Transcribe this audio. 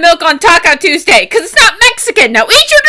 milk on Taco Tuesday because it's not Mexican. Now eat your